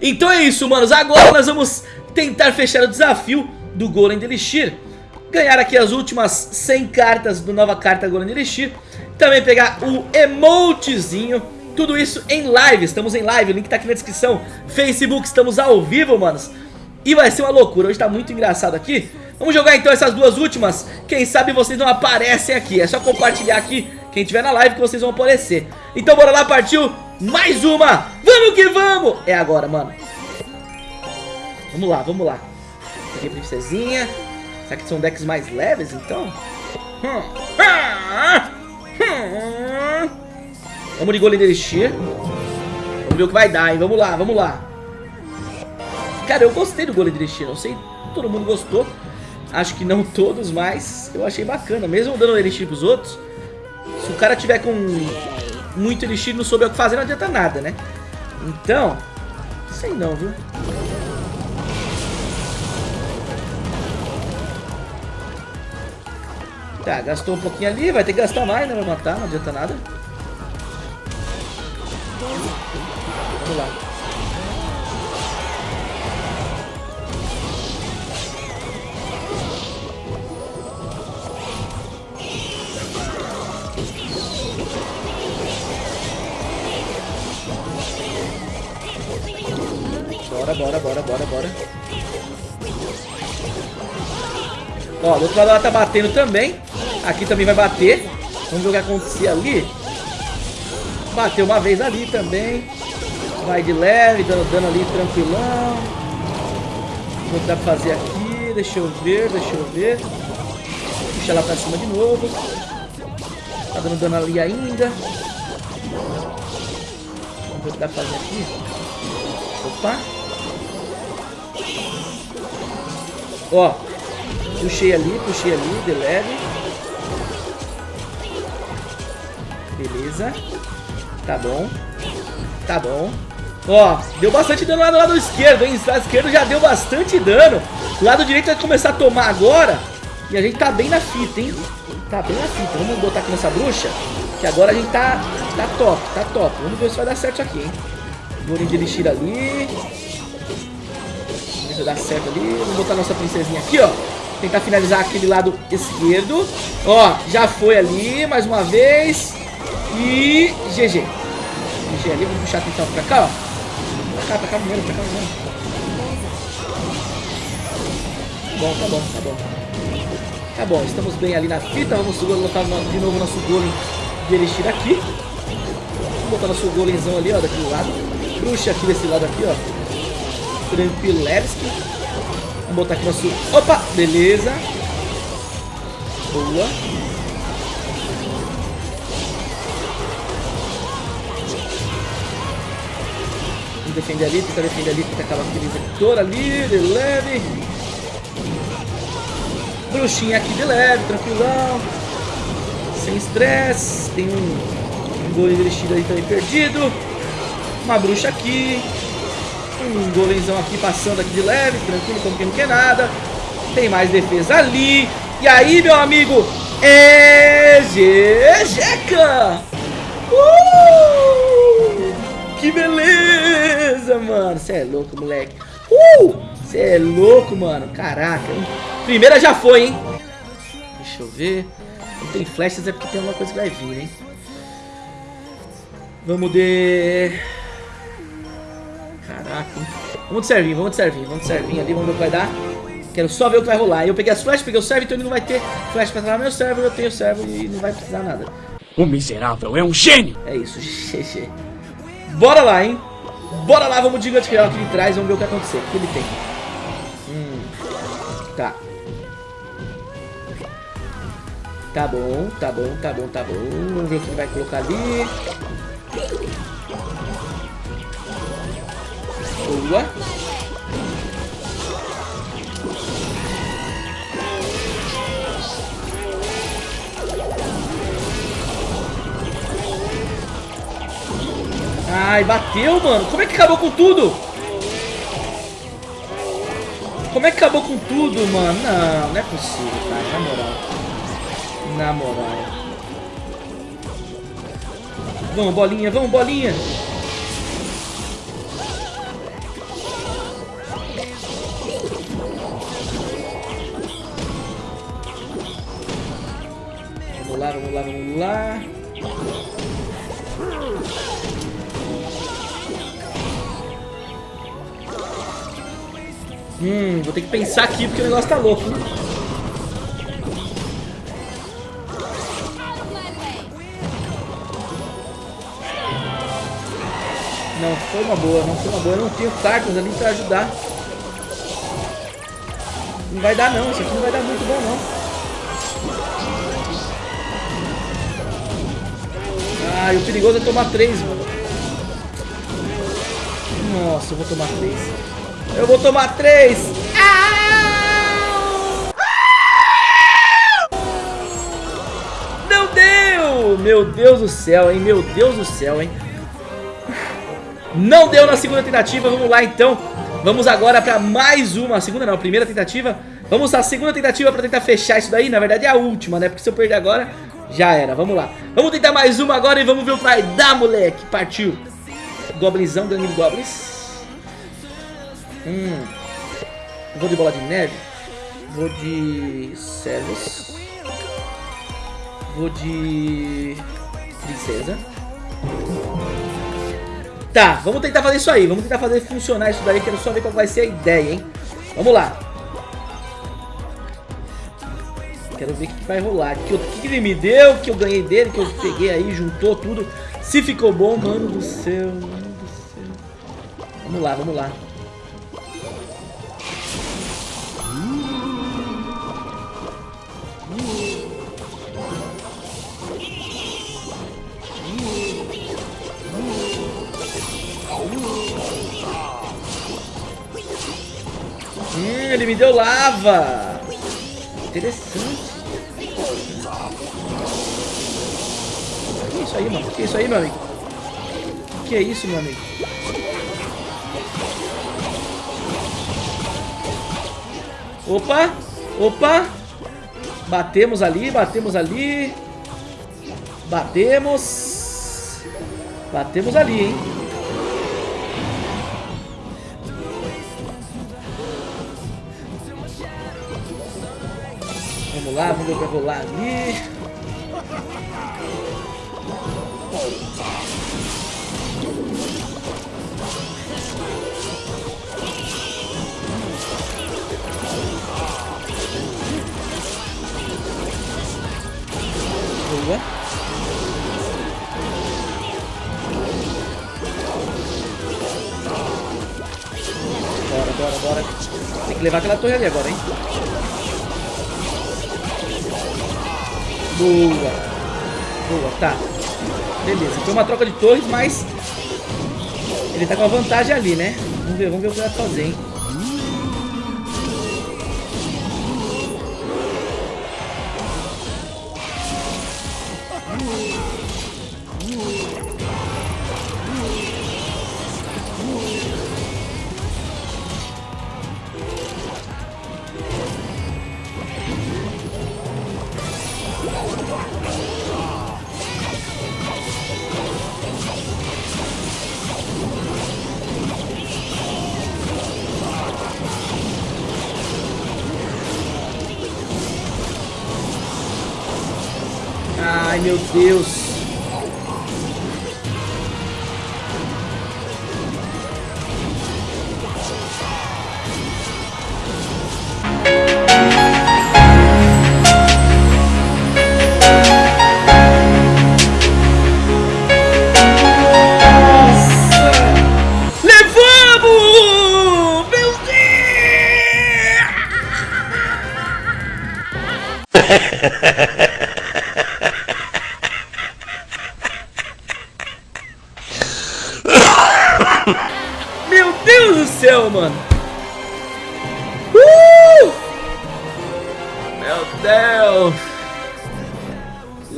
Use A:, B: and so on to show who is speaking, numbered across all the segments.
A: Então é isso, manos. Agora nós vamos tentar fechar o desafio do Golem Elixir. Ganhar aqui as últimas 100 cartas do nova carta Golem Elixir. Também pegar o emotezinho. Tudo isso em live. Estamos em live. O link tá aqui na descrição. Facebook, estamos ao vivo, manos. E vai ser uma loucura. Hoje tá muito engraçado aqui. Vamos jogar então essas duas últimas. Quem sabe vocês não aparecem aqui. É só compartilhar aqui quem tiver na live que vocês vão aparecer. Então bora lá, partiu. Mais uma. Vamos que vamos. É agora, mano. Vamos lá, vamos lá. Aqui a princesinha. Será que são decks mais leves, então? Vamos de Golem de Elixir. Vamos ver o que vai dar, hein? Vamos lá, vamos lá. Cara, eu gostei do Golem de Elixir. Não sei todo mundo gostou. Acho que não todos, mas eu achei bacana. Mesmo dando Elixir pros outros, se o cara tiver com muito Elixir não souber o que fazer, não adianta nada, né? Então, sei não, viu? Tá, gastou um pouquinho ali, vai ter que gastar mais, né? Vai matar, não adianta nada. Vamos lá. Bora, bora, bora, bora. Ó, do outro lado ela tá batendo também. Aqui também vai bater. Vamos ver o que acontecia ali. Bateu uma vez ali também. Vai de leve, dando dano ali tranquilão. Dá pra fazer aqui? Deixa eu ver, deixa eu ver. Puxa ela pra cima de novo. Tá dando dano ali ainda. Vamos ver o que dá pra fazer aqui. Opa. Ó. Puxei ali, puxei ali, de leve. Beleza. Tá bom. Tá bom. Ó, deu bastante dano lá do lado esquerdo, hein? O lado esquerdo já deu bastante dano. O lado direito vai começar a tomar agora. E a gente tá bem na fita, hein? Tá bem na fita. Vamos botar aqui nessa bruxa. Que agora a gente tá, tá top, tá top. Vamos ver se vai dar certo aqui, hein? Bolinho de elixir ali. Vai dar certo ali. Vamos botar nossa princesinha aqui, ó. Tentar finalizar aquele lado esquerdo. Ó, já foi ali, mais uma vez. E GG. GG ali, vamos puxar a atenção pra cá, ó. Pra cá, pra cá mesmo, pra cá mesmo. Bom, tá bom, tá bom. Tá bom, estamos bem ali na fita. Vamos colocar de novo nosso golem de elixir aqui. Vamos botar nosso golemzão ali, ó, daquele lado. Bruxa aqui desse lado aqui, ó. Tranquilevski. Vamos botar aqui nosso... Opa! Beleza. Boa. defender ali, tenta defender ali, tenta acabar aquele vetor ali, de leve. Bruxinha aqui de leve, tranquilão. Sem estresse. Tem um golem vestido aí também perdido. Uma bruxa aqui. Um golemzão aqui passando aqui de leve, tranquilo, como que não quer nada. Tem mais defesa ali. E aí, meu amigo, é GGK! Uh! Que beleza, mano. Você é louco, moleque. Uh! Você é louco, mano. Caraca. Hein? Primeira já foi, hein? Deixa eu ver. Não tem flechas, é porque tem alguma coisa que vai vir, hein? Vamos de... Vamos de servinho, vamos de servinho. Vamos de servinho ali, vamos ver o que vai dar. Quero só ver o que vai rolar. Eu peguei as flechas, peguei o servo, então ele não vai ter flash pra travar meu servo. Eu tenho o servo e não vai precisar nada.
B: O miserável é um gênio!
A: É isso, GG. Bora lá, hein? Bora lá, vamos de gigante real aqui de trás, vamos ver o que aconteceu. O que ele tem? Hum, tá. Tá bom, tá bom, tá bom, tá bom. Vamos ver o que ele vai colocar ali. Boa. Ai, bateu, mano. Como é que acabou com tudo? Como é que acabou com tudo, mano? Não, não é possível, cara. Na moral. Na moral. Vamos, bolinha. Vamos, bolinha. Vamos lá, vamos lá, vamos lá. Hum, vou ter que pensar aqui porque o negócio tá louco. Não, foi uma boa, não foi uma boa. Eu não tenho cartas ali pra ajudar. Não vai dar não, isso aqui não vai dar muito bom não. Ah, e o perigoso é tomar três, mano. Nossa, eu vou tomar três. Eu vou tomar três. Não deu! Meu Deus do céu, hein? Meu Deus do céu, hein? Não deu na segunda tentativa, vamos lá então. Vamos agora para mais uma, a segunda não, a primeira tentativa. Vamos à segunda tentativa para tentar fechar isso daí. Na verdade é a última, né, porque se eu perder agora, já era. Vamos lá, vamos tentar mais uma agora e vamos ver o que vai dar, moleque. Partiu. Goblinzão, de goblins Hum Vou de bola de neve Vou de servos Vou de princesa Tá, vamos tentar fazer isso aí. Vamos tentar fazer funcionar isso daí. Quero só ver qual vai ser a ideia, hein? Vamos lá. Quero ver o que vai rolar. O que, que ele me deu, que eu ganhei dele, que eu peguei aí, juntou tudo. Se ficou bom, mano do céu, mano do céu. Vamos lá, vamos lá. Ele me deu lava. Interessante. Que isso aí, mano? Que isso aí, meu amigo? Que é isso, meu amigo? Opa! Opa! Batemos ali, batemos ali. Batemos. Batemos ali, hein? Vamos ver pra rolar ali. Boa. Bora, bora, bora. Tem que levar aquela torre ali agora, hein? Boa. Boa, tá. Beleza, foi uma troca de torres, mas ele tá com a vantagem ali, né? Vamos ver, vamos ver o que vai fazer, hein? Meu Deus.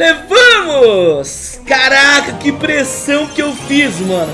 A: Levamos! Caraca, que pressão que eu fiz, mano!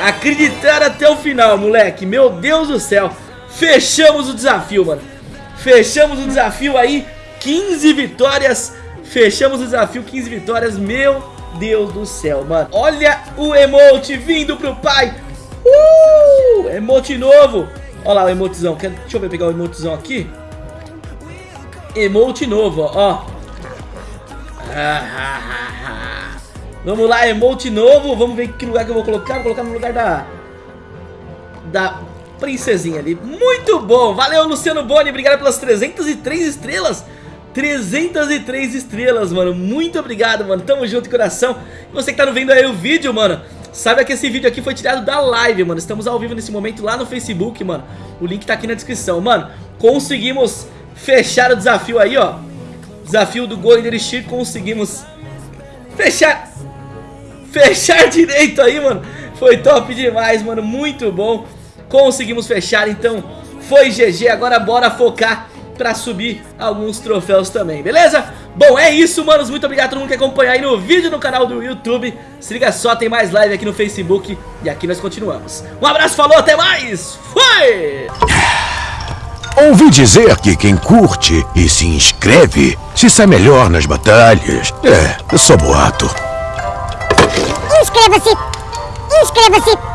A: Acreditar até o final, moleque! Meu Deus do céu! Fechamos o desafio, mano! Fechamos o desafio aí, 15 vitórias! Fechamos o desafio, 15 vitórias, meu Deus do céu, mano! Olha o emote vindo pro pai! Uh! Emote novo. Olha lá o emotezão. Deixa eu pegar o emotezão aqui. Emote novo, ó. Vamos lá, emote novo. Vamos ver que lugar que eu vou colocar. Vou colocar no lugar da... Da princesinha ali. Muito bom. Valeu, Luciano Boni. Obrigado pelas 303 estrelas. 303 estrelas, mano. Muito obrigado, mano. Tamo junto, coração. E você que tá vendo aí o vídeo, mano. Saiba que esse vídeo aqui foi tirado da live, mano. Estamos ao vivo nesse momento lá no Facebook, mano. O link tá aqui na descrição. Mano, conseguimos fechar o desafio aí, ó. Desafio do Golden Elixir. Conseguimos fechar... Fechar direito aí, mano. Foi top demais, mano. Muito bom. Conseguimos fechar, então foi GG. Agora bora focar pra subir alguns troféus também, beleza? Bom, é isso, manos. Muito obrigado a todo mundo que acompanhou aí no vídeo no canal do YouTube. Se liga só, tem mais live aqui no Facebook e aqui nós continuamos. Um abraço, falou, até mais. Fui!
C: Ouvi dizer que quem curte e se inscreve se sai melhor nas batalhas. É, sou boato.
D: Inscreva-se! Inscreva-se!